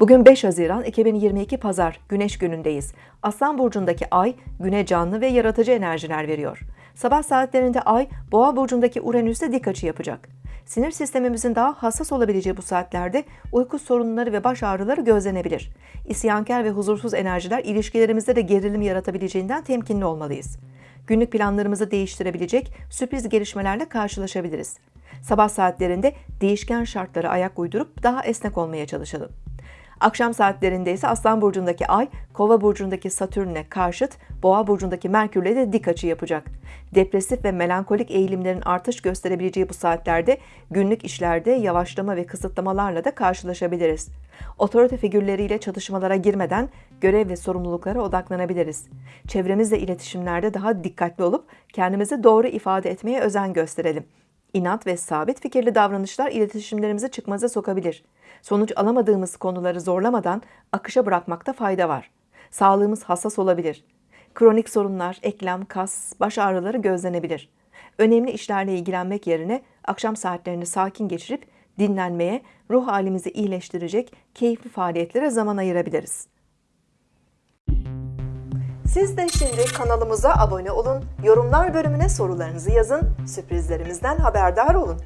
Bugün 5 Haziran 2022 Pazar Güneş günündeyiz. Aslan burcundaki ay güne canlı ve yaratıcı enerjiler veriyor. Sabah saatlerinde ay Boğa burcundaki Uranüs'te dik açı yapacak. Sinir sistemimizin daha hassas olabileceği bu saatlerde uyku sorunları ve baş ağrıları gözlenebilir. İsyankar ve huzursuz enerjiler ilişkilerimizde de gerilim yaratabileceğinden temkinli olmalıyız. Günlük planlarımızı değiştirebilecek sürpriz gelişmelerle karşılaşabiliriz. Sabah saatlerinde değişken şartlara ayak uydurup daha esnek olmaya çalışalım. Akşam saatlerinde ise Aslan burcundaki Ay, Kova burcundaki Satürn'e karşıt, Boğa burcundaki Merkür'le de dik açı yapacak. Depresif ve melankolik eğilimlerin artış gösterebileceği bu saatlerde günlük işlerde yavaşlama ve kısıtlamalarla da karşılaşabiliriz. Otorite figürleriyle çatışmalara girmeden görev ve sorumluluklara odaklanabiliriz. Çevremizle iletişimlerde daha dikkatli olup kendimizi doğru ifade etmeye özen gösterelim. İnat ve sabit fikirli davranışlar iletişimlerimizi çıkmaza sokabilir. Sonuç alamadığımız konuları zorlamadan akışa bırakmakta fayda var. Sağlığımız hassas olabilir. Kronik sorunlar, eklem, kas, baş ağrıları gözlenebilir. Önemli işlerle ilgilenmek yerine akşam saatlerini sakin geçirip dinlenmeye, ruh halimizi iyileştirecek keyifli faaliyetlere zaman ayırabiliriz. Siz de şimdi kanalımıza abone olun, yorumlar bölümüne sorularınızı yazın, sürprizlerimizden haberdar olun.